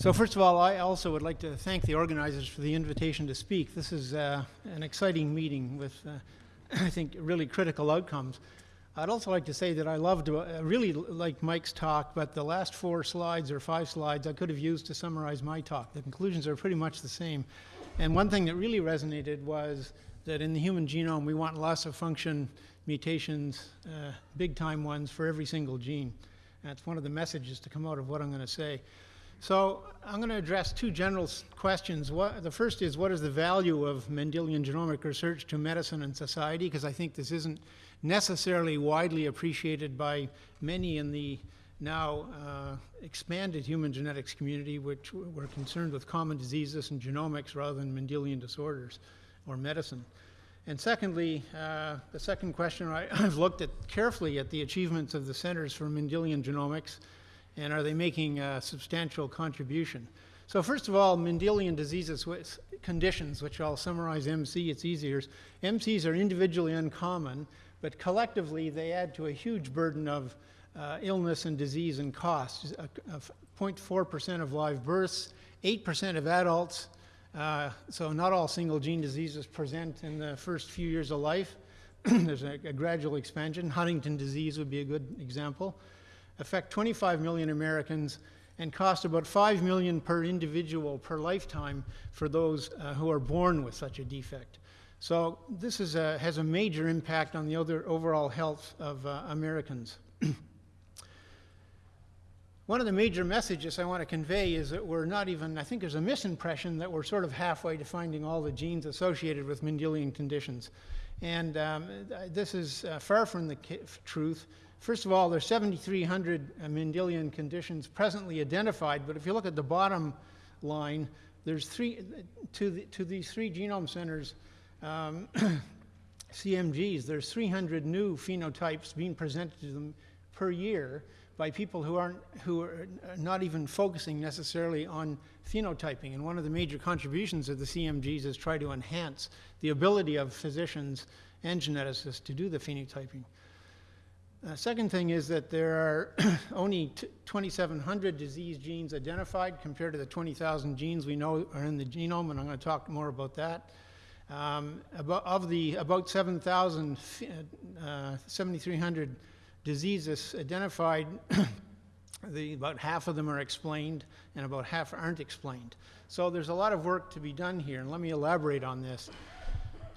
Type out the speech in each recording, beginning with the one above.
So first of all, I also would like to thank the organizers for the invitation to speak. This is uh, an exciting meeting with, uh, I think, really critical outcomes. I'd also like to say that I loved, uh, really like Mike's talk, but the last four slides or five slides I could have used to summarize my talk. The conclusions are pretty much the same. And one thing that really resonated was that in the human genome, we want loss of function mutations, uh, big time ones for every single gene. That's one of the messages to come out of what I'm going to say. So I'm going to address two general questions. What, the first is what is the value of Mendelian genomic research to medicine and society? Because I think this isn't necessarily widely appreciated by many in the now uh, expanded human genetics community, which were concerned with common diseases and genomics rather than Mendelian disorders or medicine. And secondly, uh, the second question, I, have looked at carefully at the achievements of the Centers for Mendelian Genomics and are they making a substantial contribution? So first of all, Mendelian diseases with conditions, which I'll summarize MC, it's easier. MCs are individually uncommon, but collectively they add to a huge burden of uh, illness and disease and costs. 0.4% of live births, 8% of adults, uh, so not all single gene diseases present in the first few years of life. There's a, a gradual expansion. Huntington disease would be a good example affect 25 million Americans and cost about 5 million per individual per lifetime for those uh, who are born with such a defect. So this a, has a major impact on the other overall health of uh, Americans. One of the major messages I want to convey is that we're not even, I think there's a misimpression that we're sort of halfway to finding all the genes associated with Mendelian conditions. And um, this is uh, far from the truth. First of all, there are 7,300 Mendelian conditions presently identified, but if you look at the bottom line, there's three, to, the, to these three genome centers, um, CMGs, there's 300 new phenotypes being presented to them per year by people who aren't, who are not even focusing necessarily on phenotyping. And one of the major contributions of the CMGs is try to enhance the ability of physicians and geneticists to do the phenotyping. Uh, second thing is that there are only 2,700 disease genes identified compared to the 20,000 genes we know are in the genome, and I'm going to talk more about that. Um, about, of the about 7,000, uh, 7,300 diseases identified, the, about half of them are explained and about half aren't explained. So there's a lot of work to be done here, and let me elaborate on this.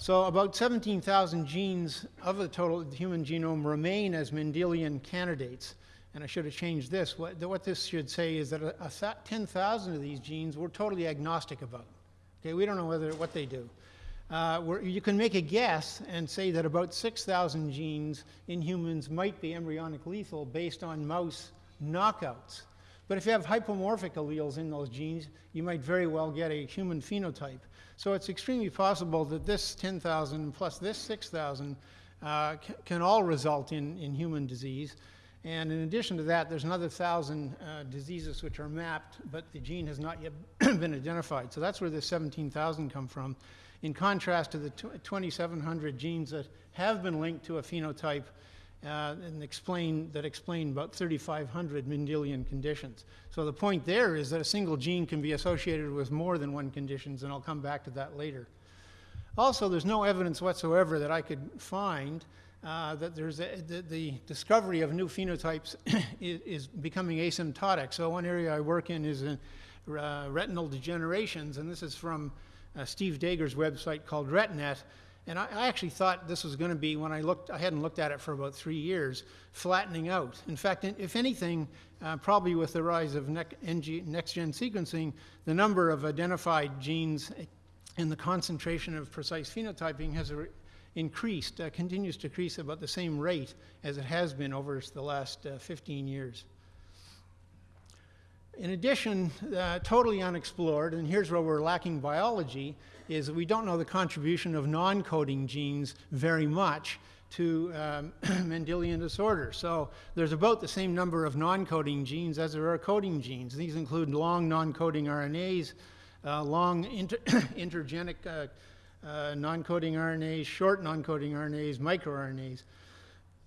So about 17,000 genes of the total human genome remain as Mendelian candidates. And I should have changed this. What, what this should say is that a, a 10,000 of these genes we're totally agnostic about. Okay, we don't know whether what they do. Uh, you can make a guess and say that about 6,000 genes in humans might be embryonic lethal based on mouse knockouts. But if you have hypomorphic alleles in those genes, you might very well get a human phenotype. So it's extremely possible that this 10,000 plus this 6,000 uh, can all result in, in human disease. And in addition to that, there's another thousand uh, diseases which are mapped, but the gene has not yet been identified. So that's where the 17,000 come from. In contrast to the 2,700 genes that have been linked to a phenotype uh, and explain, that explain about 3,500 Mendelian conditions. So the point there is that a single gene can be associated with more than one conditions, and I'll come back to that later. Also, there's no evidence whatsoever that I could find uh, that there's a, the, the, discovery of new phenotypes is, is, becoming asymptotic. So one area I work in is in uh, retinal degenerations, and this is from uh, Steve Daiger's website called RetNet. And I, I actually thought this was going to be, when I looked, I hadn't looked at it for about three years, flattening out. In fact, if anything, uh, probably with the rise of next-gen sequencing, the number of identified genes and the concentration of precise phenotyping has increased, uh, continues to increase about the same rate as it has been over the last uh, 15 years. In addition, uh, totally unexplored, and here's where we're lacking biology, is we don't know the contribution of non-coding genes very much to um, Mendelian disorder. So there's about the same number of non-coding genes as there are coding genes. These include long non-coding RNAs, uh, long inter intergenic uh, uh, non-coding RNAs, short non-coding RNAs, microRNAs.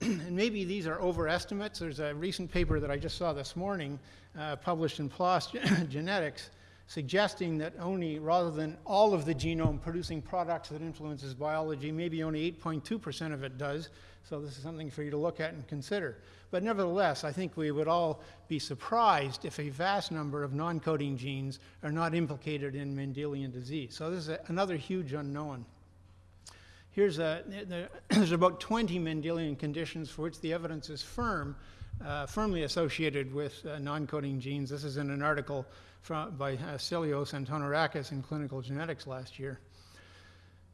and maybe these are overestimates. There's a recent paper that I just saw this morning, uh, published in PLOS Genetics, suggesting that only, rather than all of the genome producing products that influences biology, maybe only 8.2% of it does. So this is something for you to look at and consider. But nevertheless, I think we would all be surprised if a vast number of non-coding genes are not implicated in Mendelian disease. So this is a, another huge unknown. Here's a, there's about 20 Mendelian conditions for which the evidence is firm, uh, firmly associated with uh, non-coding genes. This is in an article from, by uh, and Tonorakis in Clinical Genetics last year.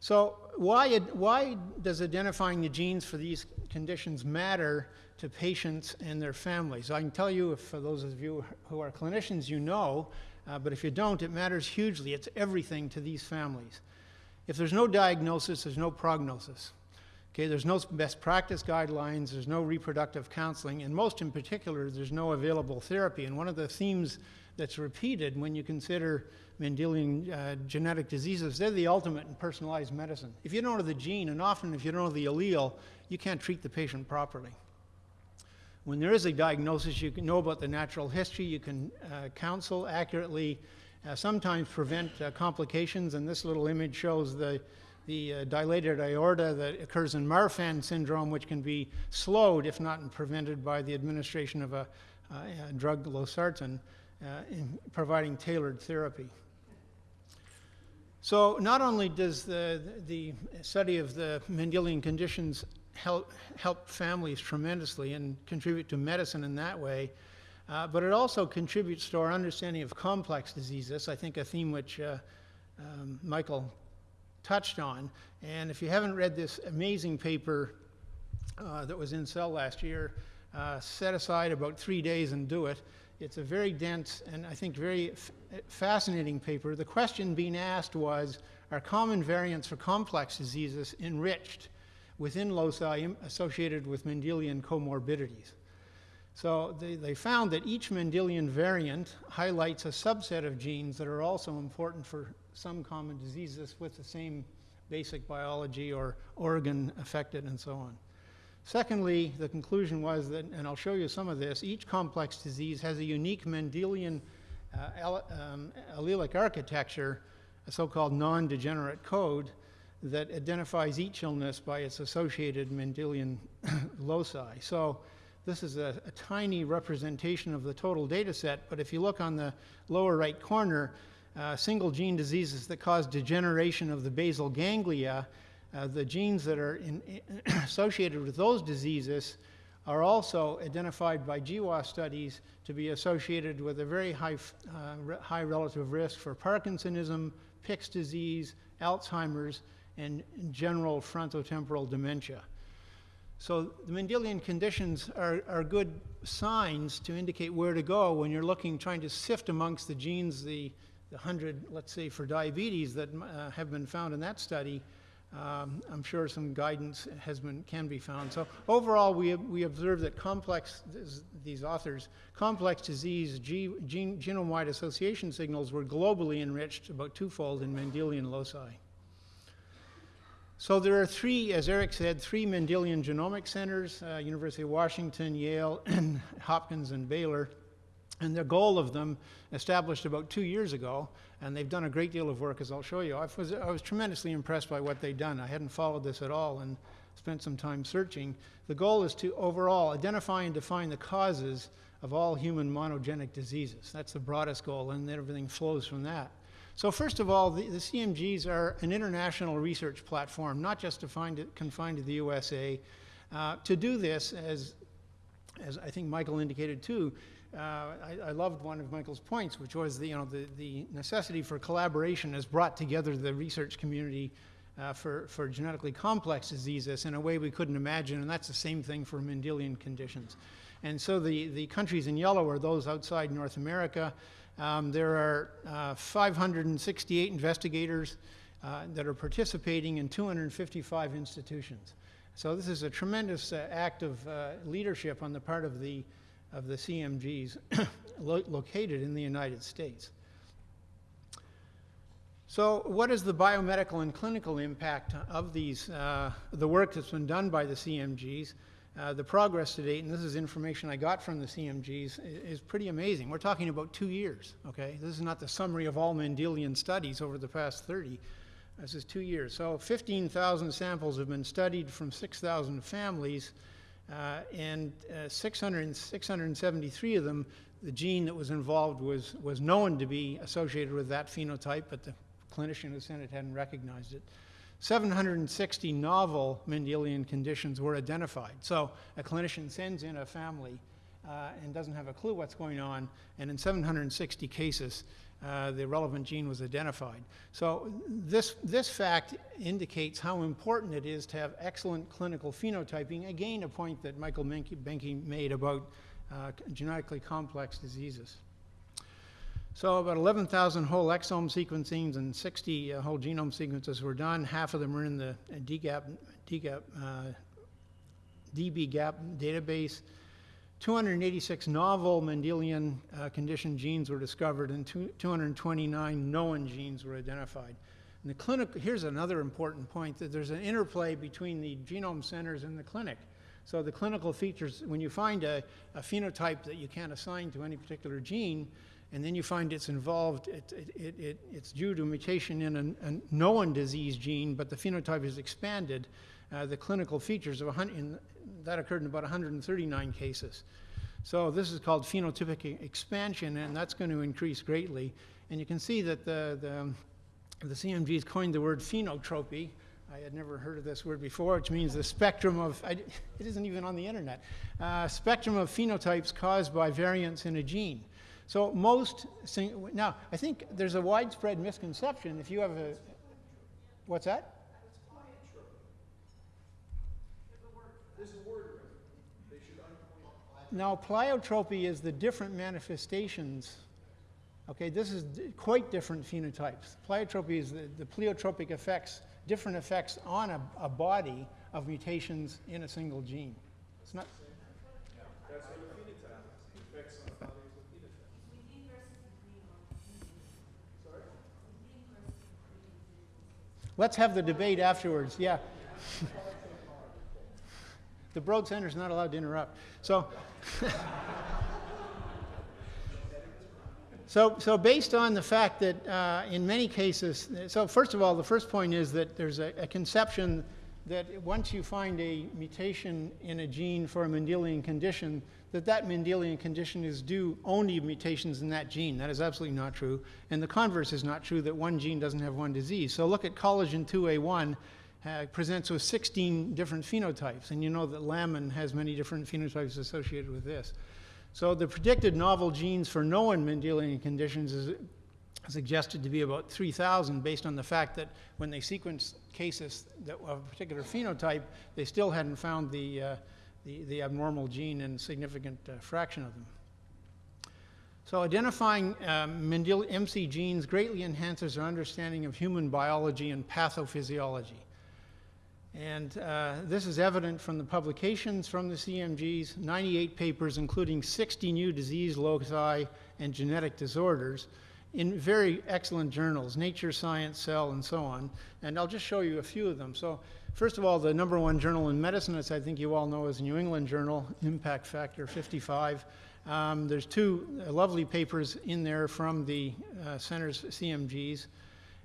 So why, why does identifying the genes for these conditions matter to patients and their families? I can tell you, if, for those of you who are clinicians, you know, uh, but if you don't, it matters hugely. It's everything to these families. If there's no diagnosis, there's no prognosis. Okay, there's no best practice guidelines, there's no reproductive counseling, and most in particular, there's no available therapy. And one of the themes that's repeated when you consider Mendelian uh, genetic diseases, they're the ultimate in personalized medicine. If you don't know the gene, and often if you don't know the allele, you can't treat the patient properly. When there is a diagnosis, you can know about the natural history, you can uh, counsel accurately, sometimes prevent uh, complications, and this little image shows the, the uh, dilated aorta that occurs in Marfan syndrome, which can be slowed, if not prevented, by the administration of a, a drug, losartan, uh, in providing tailored therapy. So not only does the, the study of the Mendelian conditions help, help families tremendously and contribute to medicine in that way, uh, but it also contributes to our understanding of complex diseases, I think a theme which uh, um, Michael touched on. And if you haven't read this amazing paper uh, that was in Cell last year, uh, set aside about three days and do it. It's a very dense and I think very fascinating paper. The question being asked was, are common variants for complex diseases enriched within loci associated with Mendelian comorbidities? So they, they found that each Mendelian variant highlights a subset of genes that are also important for some common diseases with the same basic biology or organ affected and so on. Secondly, the conclusion was that, and I'll show you some of this, each complex disease has a unique Mendelian uh, um, allelic architecture, a so-called non-degenerate code, that identifies each illness by its associated Mendelian loci. So this is a, a, tiny representation of the total data set, but if you look on the lower right corner, uh, single gene diseases that cause degeneration of the basal ganglia, uh, the genes that are in, associated with those diseases are also identified by GWAS studies to be associated with a very high, uh, high relative risk for Parkinsonism, Pick's disease, Alzheimer's, and general frontotemporal dementia. So the Mendelian conditions are, are good signs to indicate where to go when you're looking, trying to sift amongst the genes, the, the 100, let's say, for diabetes that uh, have been found in that study. Um, I'm sure some guidance has been, can be found. So overall, we, we observe that complex, these authors, complex disease gene, genome-wide association signals were globally enriched about twofold in Mendelian loci. So there are three, as Eric said, three Mendelian genomic centers, uh, University of Washington, Yale, and Hopkins and Baylor. And the goal of them, established about two years ago, and they've done a great deal of work, as I'll show you. I was, I was tremendously impressed by what they've done. I hadn't followed this at all and spent some time searching. The goal is to overall identify and define the causes of all human monogenic diseases. That's the broadest goal, and everything flows from that. So first of all, the, the, CMGs are an international research platform, not just confined to the USA. Uh, to do this, as, as I think Michael indicated too, uh, I, I, loved one of Michael's points, which was the, you know, the, the necessity for collaboration has brought together the research community uh, for, for genetically complex diseases in a way we couldn't imagine, and that's the same thing for Mendelian conditions. And so the, the countries in yellow are those outside North America. Um, there are uh, 568 investigators uh, that are participating in 255 institutions. So this is a tremendous uh, act of uh, leadership on the part of the, of the CMGs lo located in the United States. So what is the biomedical and clinical impact of these, uh, the work that's been done by the CMGs? Uh, the progress to date, and this is information I got from the CMGs, i- is pretty amazing. We're talking about two years, okay? This is not the summary of all Mendelian studies over the past 30. This is two years. So 15,000 samples have been studied from 6,000 families, uh, and uh, 600, 673 of them, the gene that was involved was, was known to be associated with that phenotype, but the clinician who sent it hadn't recognized it. 760 novel Mendelian conditions were identified. So a clinician sends in a family uh, and doesn't have a clue what's going on, and in 760 cases, uh, the relevant gene was identified. So this, this fact indicates how important it is to have excellent clinical phenotyping. Again, a point that Michael Boehnke made about uh, genetically complex diseases. So about 11,000 whole exome sequencings and 60 uh, whole genome sequences were done. Half of them are in the uh, DGAP, DGAP, uh, DBGAP database. 286 novel Mendelian uh, condition genes were discovered and two, 229 known genes were identified. And the clinic, here's another important point, that there's an interplay between the genome centers and the clinic. So the clinical features, when you find a, a phenotype that you can't assign to any particular gene, and then you find it's involved, it, it, it, it, it's due to mutation in a, a known disease gene, but the phenotype is expanded, uh, the clinical features of 100, in, that occurred in about 139 cases. So this is called phenotypic expansion, and that's going to increase greatly. And you can see that the, the, the CMGs coined the word phenotropy. I had never heard of this word before, which means the spectrum of, I, it isn't even on the internet, uh, spectrum of phenotypes caused by variants in a gene. So most, now, I think there's a widespread misconception if you have a, what's that? Now, pleiotropy is the different manifestations. Okay, this is quite different phenotypes. Pleiotropy is the, the pleiotropic effects, different effects on a, a body of mutations in a single gene. It's not. Let's have the debate afterwards, yeah. The Broad Center is not allowed to interrupt. So, so, so based on the fact that uh, in many cases, so first of all, the first point is that there's a, a conception that once you find a mutation in a gene for a Mendelian condition, that that Mendelian condition is due only to mutations in that gene. That is absolutely not true. And the converse is not true that one gene doesn't have one disease. So look at collagen 2A1 uh, presents with 16 different phenotypes, and you know that lamin has many different phenotypes associated with this. So the predicted novel genes for known Mendelian conditions is suggested to be about 3,000 based on the fact that when they sequenced cases that of a particular phenotype, they still hadn't found the, uh, the, the abnormal gene in a significant uh, fraction of them. So identifying um, Mendel- MC genes greatly enhances our understanding of human biology and pathophysiology. And uh, this is evident from the publications from the CMGs, 98 papers, including 60 new disease loci and genetic disorders, in very excellent journals, Nature, Science, Cell, and so on. And I'll just show you a few of them. So, first of all, the number one journal in medicine, as I think you all know, is New England Journal, Impact Factor 55. Um, there's two lovely papers in there from the uh, center's CMGs.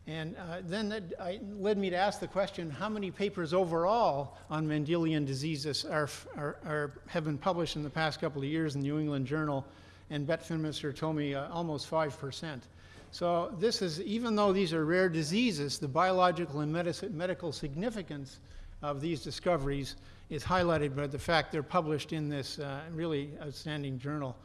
And uh, then that I, led me to ask the question how many papers overall on Mendelian diseases are, are, are, have been published in the past couple of years in the New England Journal? And Bette Finmister told me uh, almost 5%. So, this is, even though these are rare diseases, the biological and medical significance of these discoveries is highlighted by the fact they're published in this uh, really outstanding journal.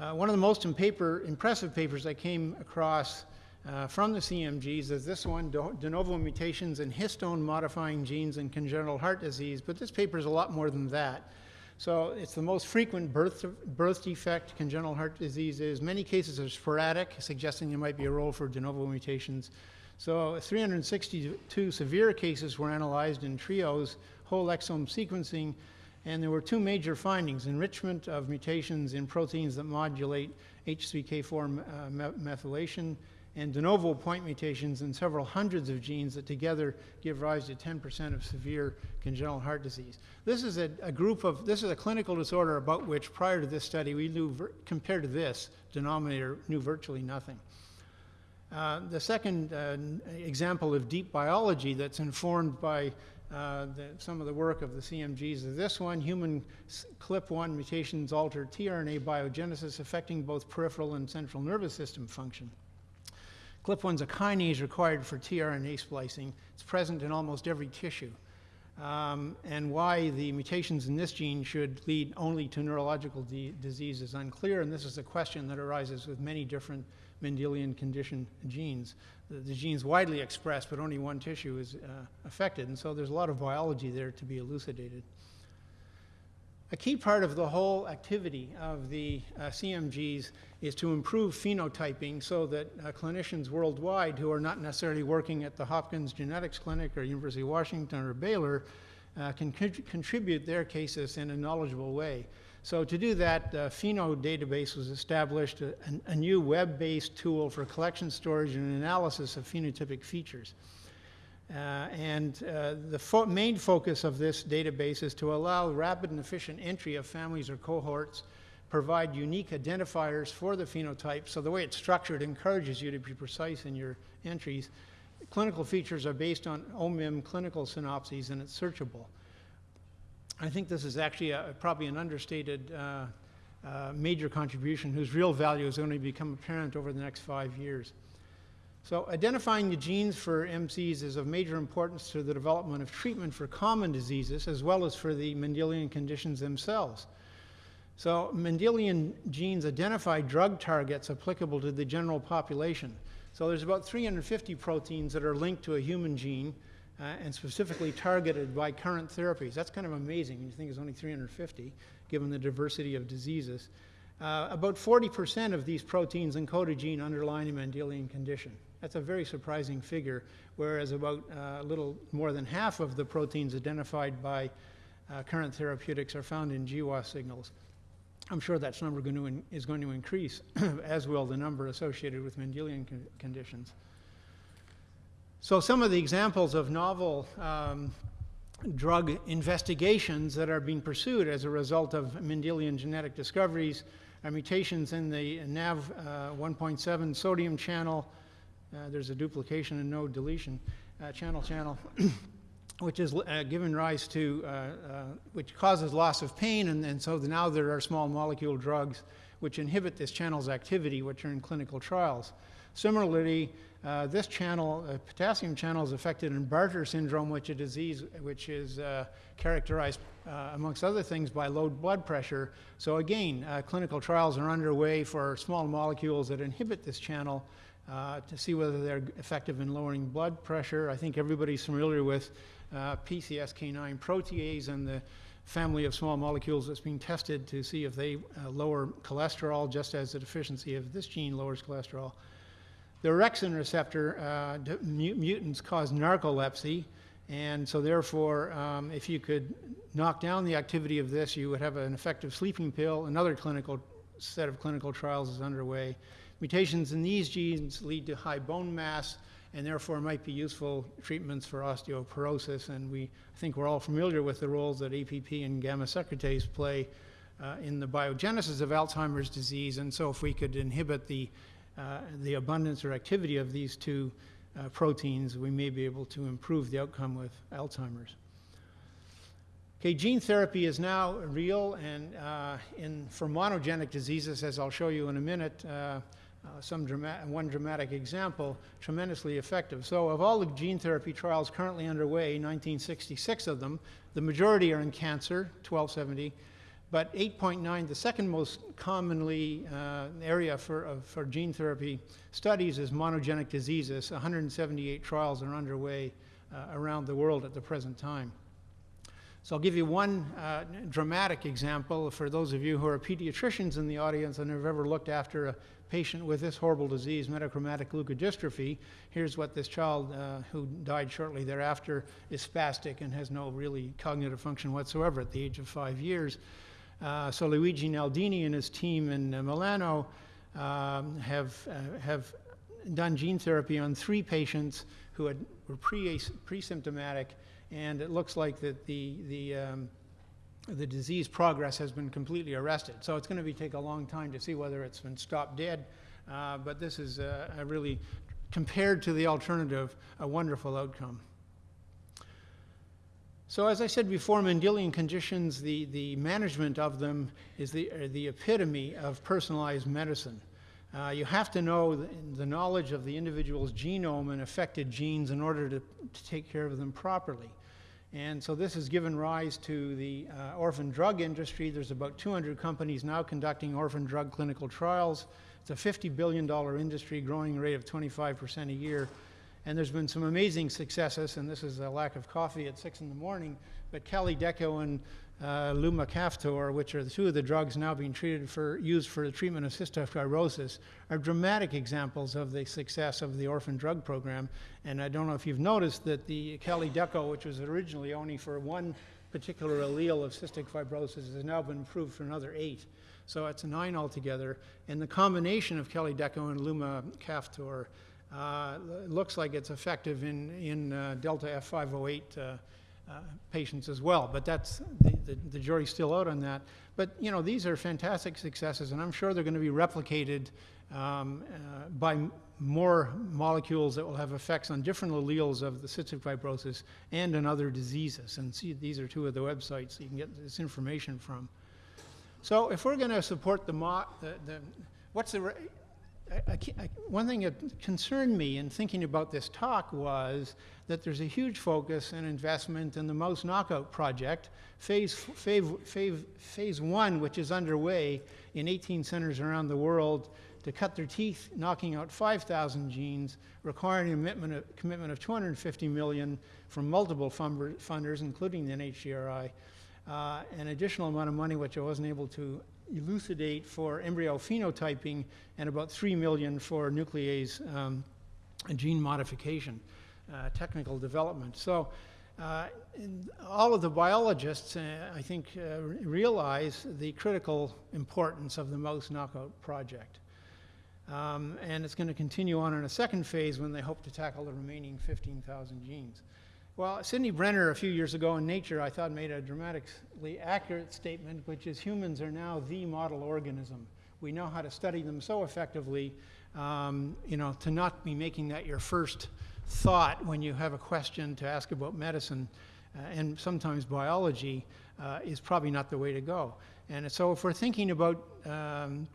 Uh, one of the most paper, impressive papers I came across uh, from the CMGs is this one, de de novo mutations in histone modifying genes in congenital heart disease, but this paper is a lot more than that. So it's the most frequent birth, birth defect congenital heart disease is. Many cases are sporadic, suggesting there might be a role for de novo mutations. So 362 severe cases were analyzed in trios, whole exome sequencing, and there were two major findings, enrichment of mutations in proteins that modulate H3K4 uh, methylation and de novo point mutations in several hundreds of genes that together give rise to 10% of severe congenital heart disease. This is a, a, group of, this is a clinical disorder about which prior to this study we knew, compared to this denominator, knew virtually nothing. Uh, the second uh, example of deep biology that's informed by uh, the, some of the work of the CMGs is this one, human CLIP1 mutations alter tRNA biogenesis affecting both peripheral and central nervous system function. CLIP1 is a kinase required for tRNA splicing. It's present in almost every tissue. Um, and why the mutations in this gene should lead only to neurological disease is unclear, and this is a question that arises with many different Mendelian condition genes. The, the gene's widely expressed, but only one tissue is uh, affected, and so there's a lot of biology there to be elucidated. A key part of the whole activity of the uh, CMGs is to improve phenotyping so that uh, clinicians worldwide who are not necessarily working at the Hopkins Genetics Clinic or University of Washington or Baylor uh, can contribute their cases in a knowledgeable way. So to do that, the Pheno database was established, a, a new web-based tool for collection, storage, and analysis of phenotypic features. Uh, and uh, the fo main focus of this database is to allow rapid and efficient entry of families or cohorts, provide unique identifiers for the phenotype. So the way it's structured encourages you to be precise in your entries. Clinical features are based on OMIM clinical synopses and it's searchable. I think this is actually a, probably an understated uh, uh, major contribution whose real value is to become apparent over the next five years. So identifying the genes for MCs is of major importance to the development of treatment for common diseases as well as for the Mendelian conditions themselves. So Mendelian genes identify drug targets applicable to the general population. So there's about 350 proteins that are linked to a human gene uh, and specifically targeted by current therapies. That's kind of amazing when you think it's only 350, given the diversity of diseases. Uh, about 40% of these proteins encode a gene underlying a Mendelian condition. That's a very surprising figure, whereas about uh, a little more than half of the proteins identified by uh, current therapeutics are found in GWAS signals. I'm sure that number going in, is going to increase, as will the number associated with Mendelian con conditions. So some of the examples of novel um, drug investigations that are being pursued as a result of Mendelian genetic discoveries are mutations in the NAV uh, 1.7 sodium channel, uh, there's a duplication and no deletion uh, channel channel, which is uh, given rise to, which causes loss of pain, and, and so now there are small molecule drugs which inhibit this channel's activity, which are in clinical trials. Similarly, uh, this channel, uh, potassium channel, is affected in Bartter syndrome, which is a disease which is uh, characterized, amongst other things, by low blood pressure. So again, clinical trials are underway for small molecules that inhibit this channel uh, to see whether they're effective in lowering blood pressure. I think everybody's familiar with uh, PCSK9 protease and the family of small molecules that's being tested to see if they uh, lower cholesterol, just as the deficiency of this gene lowers cholesterol. The orexin receptor uh, mutants cause narcolepsy, and so therefore, um, if you could knock down the activity of this, you would have an effective sleeping pill. Another clinical set of clinical trials is underway. Mutations in these genes lead to high bone mass and therefore might be useful treatments for osteoporosis. And we I think we're all familiar with the roles that APP and gamma secretase play uh, in the biogenesis of Alzheimer's disease. And so if we could inhibit the, uh, the abundance or activity of these two uh, proteins, we may be able to improve the outcome with Alzheimer's. Okay, gene therapy is now real, and uh, in, for monogenic diseases, as I'll show you in a minute, uh, some one dramatic example, tremendously effective. So of all the gene therapy trials currently underway, 1966 of them, the majority are in cancer, 1270, but 8.9, the second most commonly uh, area for, uh, for gene therapy studies is monogenic diseases. 178 trials are underway uh, around the world at the present time. So I'll give you one uh, dramatic example for those of you who are pediatricians in the audience and have ever looked after a patient with this horrible disease, metachromatic leukodystrophy. Here's what this child uh, who died shortly thereafter is spastic and has no really cognitive function whatsoever at the age of five years. Uh, so Luigi Naldini and his team in uh, Milano um, have, uh, have done gene therapy on three patients who had, were pre, pre-symptomatic, and it looks like that the, the, um, the disease progress has been completely arrested. So it's going to be take a long time to see whether it's been stopped dead, uh, but this is a, a really, compared to the alternative, a wonderful outcome. So as I said before, Mendelian conditions, the, the management of them is the, the epitome of personalized medicine. Uh, you have to know the, the, knowledge of the individual's genome and affected genes in order to, to, take care of them properly. And so this has given rise to the uh, orphan drug industry. There's about 200 companies now conducting orphan drug clinical trials. It's a $50 billion industry growing rate of 25% a year. And there's been some amazing successes, and this is a lack of coffee at 6 in the morning, but Kalydeco and uh, Lumacaftor, which are the two of the drugs now being treated for, used for the treatment of cystic fibrosis, are dramatic examples of the success of the orphan drug program. And I don't know if you've noticed that the Kalydeco, which was originally only for one particular allele of cystic fibrosis, has now been approved for another eight. So it's nine altogether. And the combination of Kalydeco and Lumacaftor uh, looks like it's effective in, in uh, Delta F508 uh, uh, patients as well, but that's, the, the, the, jury's still out on that. But, you know, these are fantastic successes, and I'm sure they're going to be replicated um, uh, by more molecules that will have effects on different alleles of the cystic fibrosis and in other diseases. And see, these are two of the websites you can get this information from. So if we're going to support the, the, the what's the, I, I, one thing that concerned me in thinking about this talk was that there's a huge focus and investment in the mouse knockout project, phase, phase, phase, phase one, which is underway in 18 centers around the world to cut their teeth knocking out 5,000 genes, requiring a commitment of, commitment of 250 million from multiple funders, including the NHGRI, uh, an additional amount of money which I wasn't able to elucidate for embryo phenotyping and about 3 million for nuclease um, gene modification, uh, technical development. So uh, all of the biologists, uh, I think, uh, realize the critical importance of the mouse knockout project. Um, and it's going to continue on in a second phase when they hope to tackle the remaining 15,000 genes. Well, Sidney Brenner, a few years ago in Nature, I thought made a dramatically accurate statement, which is humans are now the model organism. We know how to study them so effectively, um, you know, to not be making that your first thought when you have a question to ask about medicine uh, and sometimes biology uh, is probably not the way to go. And so if we're thinking about um,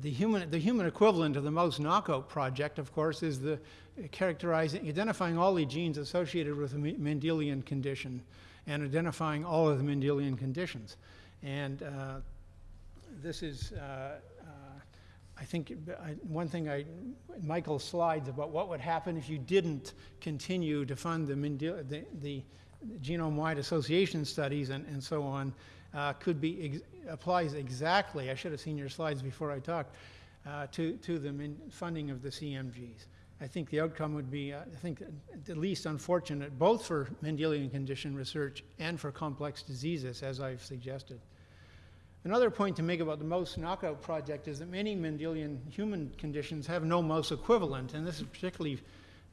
the human, the human equivalent of the mouse knockout project, of course, is the characterizing, identifying all the genes associated with a Mendelian condition and identifying all of the Mendelian conditions. And uh, this is, uh, uh, I think, I, one thing I, Michael's slides about what would happen if you didn't continue to fund the, Mendel, the, the genome-wide association studies and, and so on, uh, could be ex applies exactly. I should have seen your slides before I talked uh, to to the funding of the CMGs. I think the outcome would be, uh, I think, at least unfortunate, both for Mendelian condition research and for complex diseases, as I've suggested. Another point to make about the mouse knockout project is that many Mendelian human conditions have no mouse equivalent, and this is particularly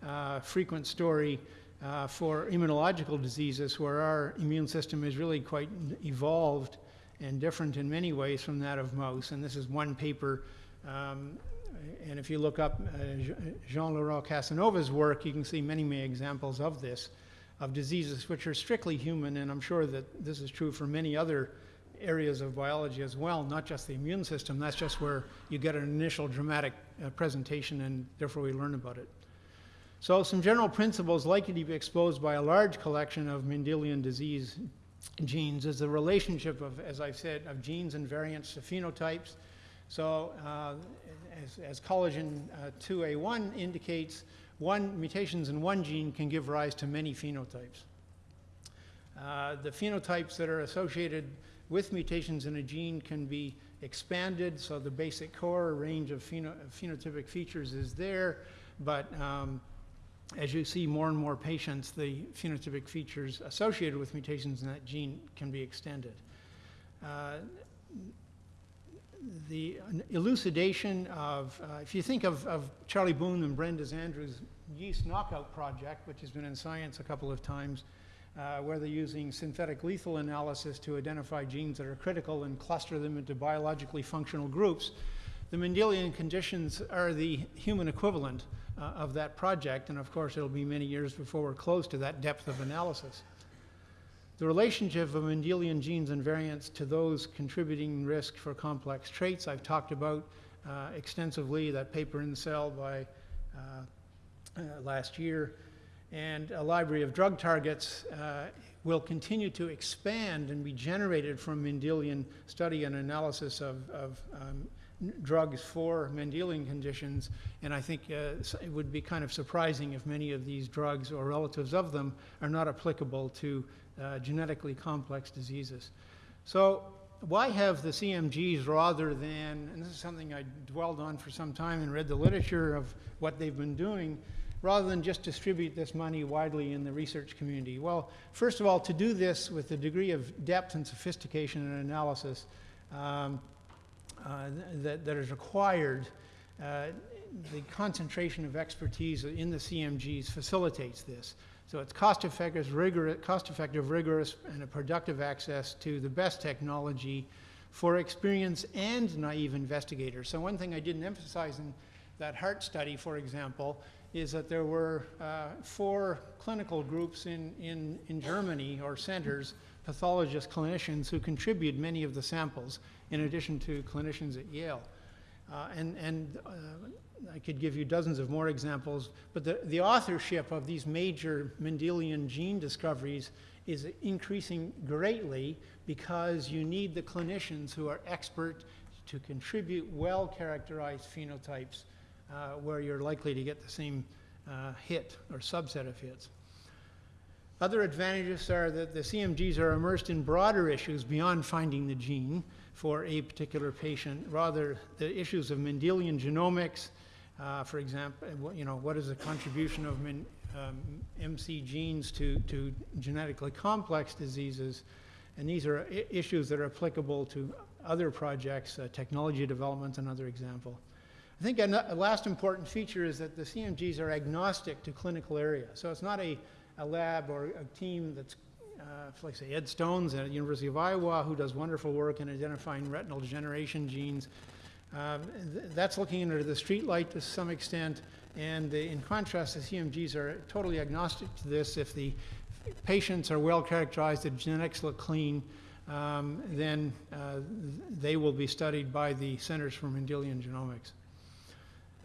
uh, frequent story uh, for immunological diseases where our immune system is really quite evolved and different in many ways from that of mouse. And this is one paper. Um, and if you look up uh, Jean-Laurent Casanova's work, you can see many, many examples of this, of diseases which are strictly human. And I'm sure that this is true for many other areas of biology as well, not just the immune system. That's just where you get an initial dramatic uh, presentation and therefore we learn about it. So some general principles likely to be exposed by a large collection of Mendelian disease genes is the relationship of, as I've said, of genes and variants to phenotypes. So uh, as, as, collagen uh, 2A1 indicates, one mutations in one gene can give rise to many phenotypes. Uh, the phenotypes that are associated with mutations in a gene can be expanded, so the basic core range of pheno phenotypic features is there, but um, as you see more and more patients, the phenotypic features associated with mutations in that gene can be extended. Uh, the elucidation of, uh, if you think of, of Charlie Boone and Brenda Andrews' yeast knockout project, which has been in science a couple of times, uh, where they're using synthetic lethal analysis to identify genes that are critical and cluster them into biologically functional groups. The Mendelian conditions are the human equivalent uh, of that project, and of course, it'll be many years before we're close to that depth of analysis. The relationship of Mendelian genes and variants to those contributing risk for complex traits, I've talked about uh, extensively, that paper in Cell by uh, uh, last year and a library of drug targets uh, will continue to expand and be generated from Mendelian study and analysis of, of um, drugs for Mendelian conditions. And I think uh, it would be kind of surprising if many of these drugs or relatives of them are not applicable to uh, genetically complex diseases. So why have the CMGs rather than, and this is something I dwelled on for some time and read the literature of what they've been doing, rather than just distribute this money widely in the research community? Well, first of all, to do this with the degree of depth and sophistication and analysis um, uh, that, that is required, uh, the concentration of expertise in the CMGs facilitates this. So it's cost-effective, rigorous, cost-effective, rigorous, and a productive access to the best technology for experienced and naive investigators. So one thing I didn't emphasize in that heart study, for example, is that there were uh, four clinical groups in, in, in Germany or centers, pathologists, clinicians who contribute many of the samples in addition to clinicians at Yale. Uh, and and uh, I could give you dozens of more examples, but the, the authorship of these major Mendelian gene discoveries is increasing greatly because you need the clinicians who are expert to contribute well-characterized phenotypes uh, where you're likely to get the same uh, hit or subset of hits. Other advantages are that the CMGs are immersed in broader issues beyond finding the gene for a particular patient. Rather, the issues of Mendelian genomics, uh, for example, you know, what is the contribution of min, um, MC genes to, to genetically complex diseases? And these are issues that are applicable to other projects, uh, technology development, another example. I think a, last important feature is that the CMGs are agnostic to clinical area. So it's not a, a lab or a team that's, uh, like say Ed Stones at the University of Iowa, who does wonderful work in identifying retinal degeneration genes. Um, th that's looking into the streetlight to some extent, and the, in contrast, the CMGs are totally agnostic to this. If the patients are well characterized, the genetics look clean, um, then uh, they will be studied by the Centers for Mendelian Genomics.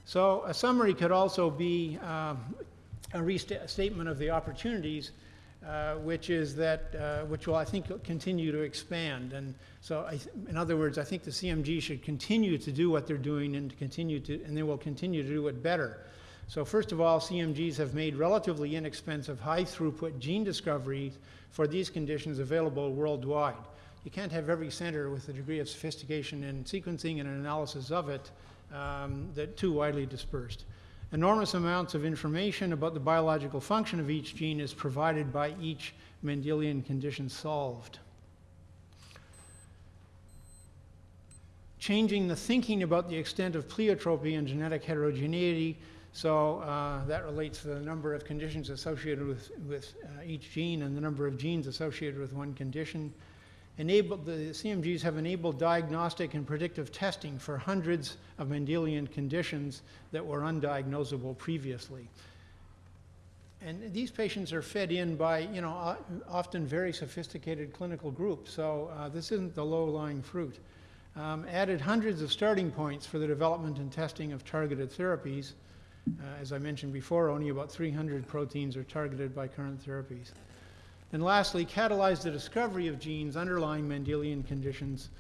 So a summary could also be um, a restatement of the opportunities, uh, which is that, uh, which will, I think, continue to expand. And so, in other words, I think the CMG should continue to do what they're doing and to continue to, and they will continue to do it better. So first of all, CMGs have made relatively inexpensive, high throughput gene discoveries for these conditions available worldwide. You can't have every center with a degree of sophistication in sequencing and analysis of it um, that too widely dispersed. Enormous amounts of information about the biological function of each gene is provided by each Mendelian condition solved. Changing the thinking about the extent of pleiotropy and genetic heterogeneity, so uh, that relates to the number of conditions associated with, with uh, each gene and the number of genes associated with one condition enabled, the CMGs have enabled diagnostic and predictive testing for hundreds of Mendelian conditions that were undiagnosable previously. And these patients are fed in by, you know, often very sophisticated clinical groups. So uh, this isn't the low-lying fruit. Um, added hundreds of starting points for the development and testing of targeted therapies. Uh, as I mentioned before, only about 300 proteins are targeted by current therapies. And lastly, catalyze the discovery of genes underlying Mendelian conditions.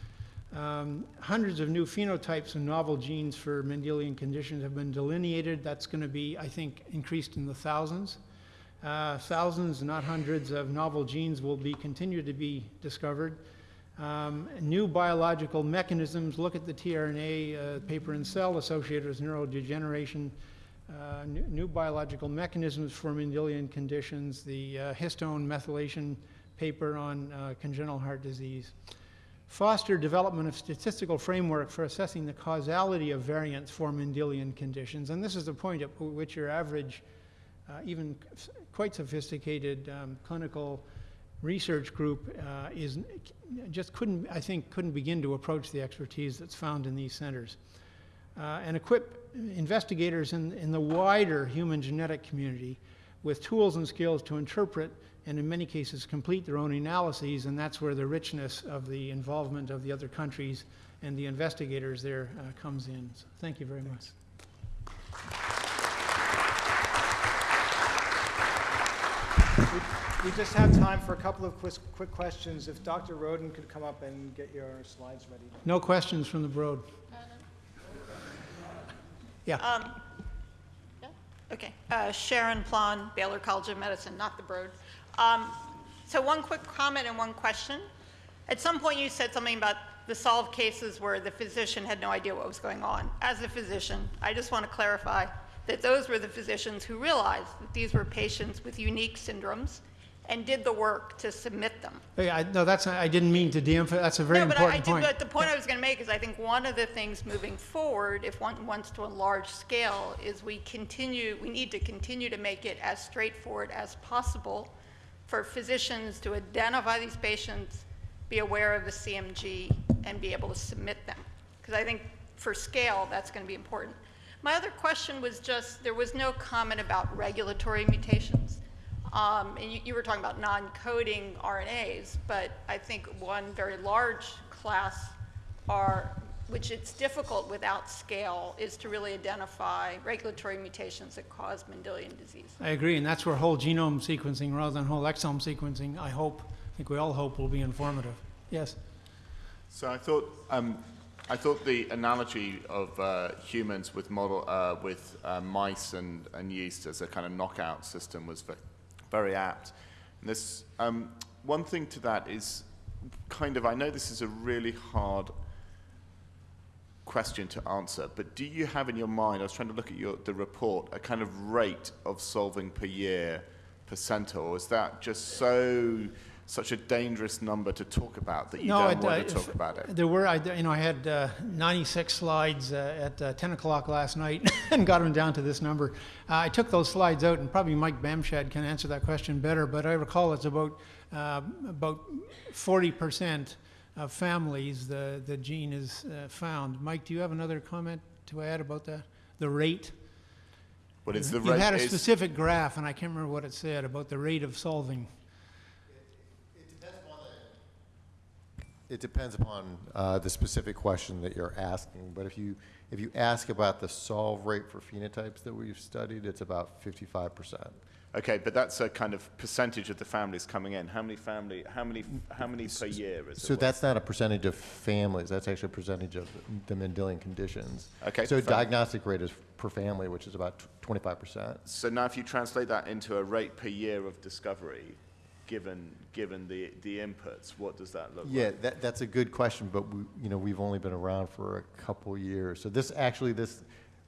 Um, hundreds of new phenotypes and novel genes for Mendelian conditions have been delineated. That's going to be, I think, increased in the thousands. Uh, thousands, not hundreds, of novel genes will be continue to be discovered. Um, new biological mechanisms. Look at the tRNA uh, paper in Cell associated with neurodegeneration uh, new, new, biological mechanisms for Mendelian conditions, the uh, histone methylation paper on uh, congenital heart disease. foster development of statistical framework for assessing the causality of variants for Mendelian conditions. And this is the point at which your average, uh, even quite sophisticated um, clinical research group uh, is just couldn't, I think, couldn't begin to approach the expertise that's found in these centers. Uh, and equip investigators in, in the wider human genetic community with tools and skills to interpret and in many cases complete their own analyses, and that's where the richness of the involvement of the other countries and the investigators there uh, comes in. So thank you very much. We just have time for a couple of quick, quick questions. If Dr. Roden could come up and get your slides ready. No questions from the Broad. Yeah. Um, yeah, Okay, Uh, Sharon Plon, Baylor College of Medicine, not the Broad. Um, So one quick comment and one question. At some point, you said something about the solved cases where the physician had no idea what was going on. As a physician, I just want to clarify that those were the physicians who realized that these were patients with unique syndromes and did the work to submit them. Yeah, I, no, that's, I didn't mean to de-emphasize, that's a very no, but I, I important point. but the point I was going to make is I think one of the things moving forward, if one wants to enlarge scale, is we continue, we need to continue to make it as straightforward as possible for physicians to identify these patients, be aware of the CMG, and be able to submit them. Because I think for scale, that's going to be important. My other question was just, there was no comment about regulatory mutations. Um, and you, you were talking about non-coding RNAs, but I think one very large class are, which it's difficult without scale, is to really identify regulatory mutations that cause Mendelian disease. I agree, and that's where whole genome sequencing rather than whole exome sequencing, I hope, I think we all hope will be informative. Yes? So I thought, um, I thought the analogy of uh, humans with model uh, with uh, mice and, and yeast as a kind of knockout system was ve- very apt. And this um, one thing to that is kind of I know this is a really hard question to answer, but do you have in your mind? I was trying to look at your the report a kind of rate of solving per year per center, or is that just so such a dangerous number to talk about that you No, don't want uh, to talk if- about it? There were, I, you know, I had uh, 96 slides uh, at uh, 10 o'clock last night and got them down to this number. Uh, I took those slides out, and probably Mike Bamshad can answer that question better, but I recall it's about, uh, about 40% of families the, the gene is uh, found. Mike, do you have another comment to add about that? The rate? But it's the You rate had a specific graph, and I can't remember what it said about the rate of solving. It depends upon uh, the specific question that you're asking, but if you, if you ask about the solve rate for phenotypes that we've studied, it's about 55%. Okay, but that's a kind of percentage of the families coming in. How many family? How many? How many per year is So it? that's not a percentage of families, that's actually a percentage of the Mendelian conditions. Okay, So diagnostic rate is per family, which is about 25%. So now, if you translate that into a rate per year of discovery, given given the the inputs, what does that look Yeah, like? that, that's a good question, but we, you know, we've only been around for a couple years. So this, actually, this,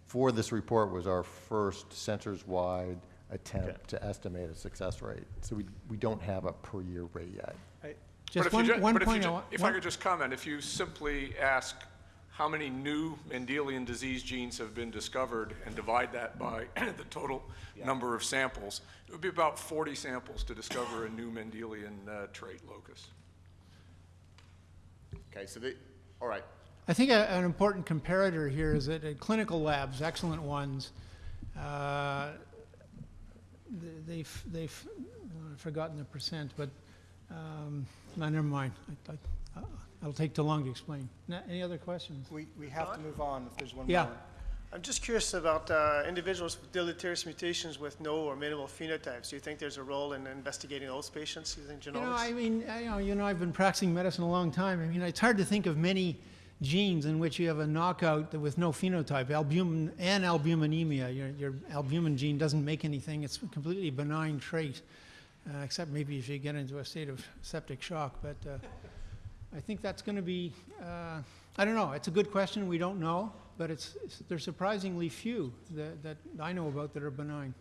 for this report was our first centers-wide Okay. attempt to estimate a success rate. So we, we don't have a per-year rate yet. But Just if you one, ju- one but if you point I want. If I could just comment, if you simply ask how many new Mendelian disease genes have been discovered and divide that by the total number of samples, it would be about 40 samples to discover a new Mendelian uh, trait locus. Okay, so the all right. I think a, an important comparator here is that at clinical labs, excellent ones, uh, they've, they've I've forgotten the percent, but um, no, never mind. I, I, it'll take too long to explain. Na- Any other questions? We, we have to move on if there's one Yeah. more. I'm just curious about uh, individuals with deleterious mutations with no or minimal phenotypes. Do you think there's a role in investigating those patients using genomics? You know, I mean, I, you know, you know, I've been practicing medicine a long time. I mean, it's hard to think of many genes in which you have a knockout that with no phenotype, albumin analbuminemia. Your, your albumin gene doesn't make anything. It's a completely benign trait, uh, except maybe if you get into a state of septic shock. But uh, I think that's going to be, uh, I don't know. It's a good question. We don't know, but it's, it's there's surprisingly few that, that I know about that are benign.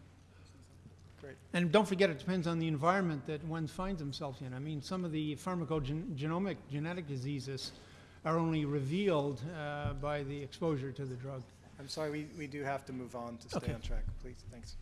great. And don't forget, it depends on the environment that one finds themselves in. I mean, some of the pharmacogenomic genetic diseases are only revealed uh, by the exposure to the drug. I'm sorry, we, we do have to move on to stay Okay. on track, please, thanks.